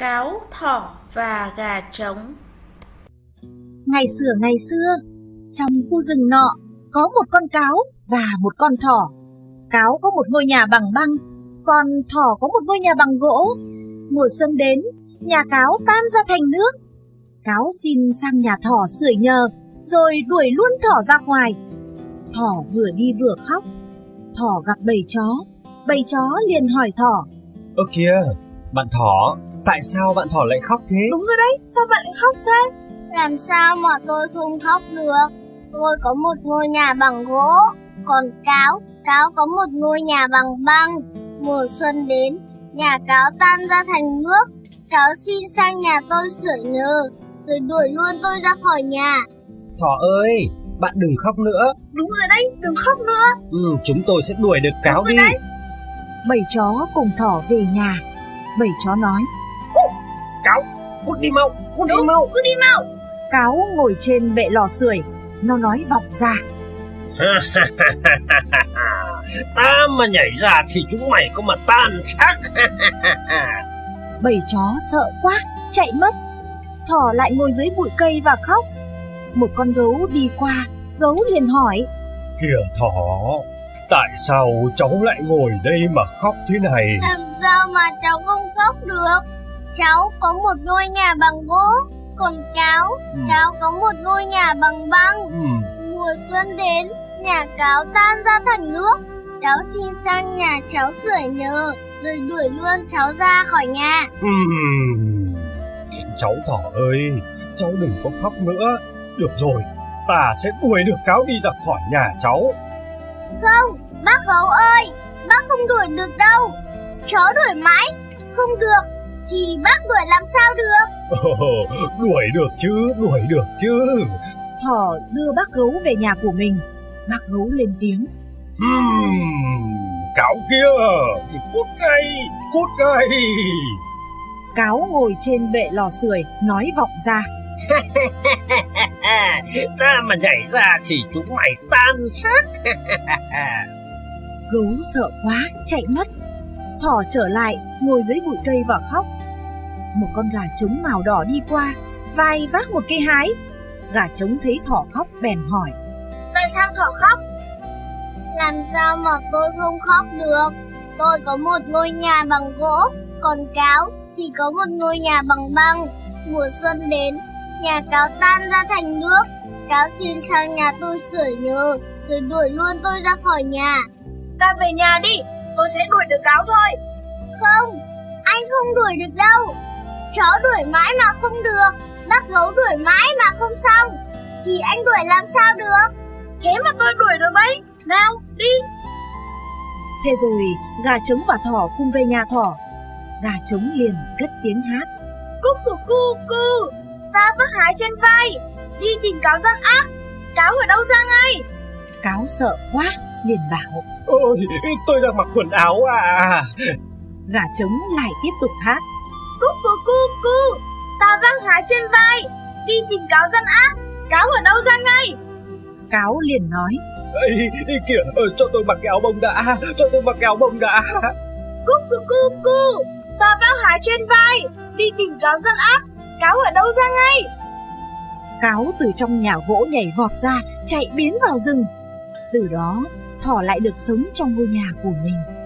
cáo, thỏ và gà trống Ngày xưa ngày xưa, trong khu rừng nọ có một con cáo và một con thỏ. Cáo có một ngôi nhà bằng băng, còn thỏ có một ngôi nhà bằng gỗ. Mùa xuân đến, nhà cáo tan ra thành nước. Cáo xin sang nhà thỏ sưởi nhờ, rồi đuổi luôn thỏ ra ngoài. Thỏ vừa đi vừa khóc. Thỏ gặp bầy chó, bầy chó liền hỏi thỏ. Ơ kìa, bạn thỏ, tại sao bạn thỏ lại khóc thế? Đúng rồi đấy, sao bạn lại khóc thế? Làm sao mà tôi không khóc được? Tôi có một ngôi nhà bằng gỗ, còn cáo, cáo có một ngôi nhà bằng băng. Mùa xuân đến, nhà cáo tan ra thành nước. Cáo xin sang nhà tôi sửa nhờ, rồi đuổi luôn tôi ra khỏi nhà. Thỏ ơi, bạn đừng khóc nữa. Đúng rồi đấy, đừng khóc nữa. Ừ, chúng tôi sẽ đuổi được cáo đi. Đấy. Bầy chó cùng thỏ về nhà. Bầy chó nói, cút đi mau, cút đi mau. Cứ đi mau. cáo ngồi trên bệ lò sưởi. Nó nói vọng ra. Ta mà nhảy ra thì chúng mày có mà tan xác. Bầy chó sợ quá, chạy mất. Thỏ lại ngồi dưới bụi cây và khóc. Một con gấu đi qua, gấu liền hỏi. Kìa thỏ, tại sao cháu lại ngồi đây mà khóc thế này? Làm sao mà cháu không khóc được? Cháu có một ngôi nhà bằng gỗ, còn cáo, Ừ. cáo có một ngôi nhà bằng băng. Ừ. Mùa xuân đến, nhà cáo tan ra thành nước. Cháu xin sang nhà cháu sưởi nhờ, rồi đuổi luôn cháu ra khỏi nhà. Ừm. Cháu thỏ ơi, cháu đừng có khóc nữa. Được rồi, ta sẽ đuổi được cáo đi ra khỏi nhà cháu. Không, bác gấu ơi, bác không đuổi được đâu. Chó đuổi mãi, không được, thì bác đuổi làm sao được? đuổi được chứ, đuổi được chứ. Thỏ đưa bác gấu về nhà của mình. Bác gấu lên tiếng. Ừm, cáo kia, cút ngay, cút ngay. Cáo ngồi trên bệ lò sưởi nói vọng ra. ta mà nhảy ra thì chúng mày tan xác. Gấu sợ quá, chạy mất. Thỏ trở lại, ngồi dưới bụi cây và khóc. Một con gà trống màu đỏ đi qua, vai vác một cây hái. Gà trống thấy thỏ khóc bèn hỏi. Tại sao thỏ khóc? Làm sao mà tôi không khóc được? Tôi có một ngôi nhà bằng gỗ, còn cáo thì có một ngôi nhà bằng băng. Mùa xuân đến, nhà cáo tan ra thành nước. Cáo xin sang nhà tôi sửa nhờ, rồi đuổi luôn tôi ra khỏi nhà. Ta về nhà đi, tôi sẽ đuổi được cáo thôi. Không, anh không đuổi được đâu. Chó đuổi mãi mà không được, bác gấu đuổi mãi mà không xong. Thì anh đuổi làm sao được? Thế mà tôi đuổi được đấy. Nào, đi. Thế rồi gà trống và thỏ cùng về nhà thỏ. Gà trống liền cất tiếng hát. Cúc của cu cu. Ta vác hái trên vai. Đi tìm cáo gian ác. Cáo ở đâu ra ngay? Cáo sợ quá, liền bảo. Ôi, tôi đang mặc quần áo à. Gà trống lại tiếp tục hát. Cúc của. Vác hái trên vai. Đi tìm cáo gian ác. Cáo ở đâu ra ngay? Cáo liền nói. Ê, kìa, ờ, cho tôi mặc cái áo bông đã, cho tôi mặc cái áo bông đã. Cúc của cu cu. Ta vác hái trên vai. Đi tìm cáo gian ác. Cáo ở đâu ra ngay? Cáo từ trong nhà gỗ nhảy vọt ra, chạy biến vào rừng. Từ đó, thỏ lại được sống trong ngôi nhà của mình.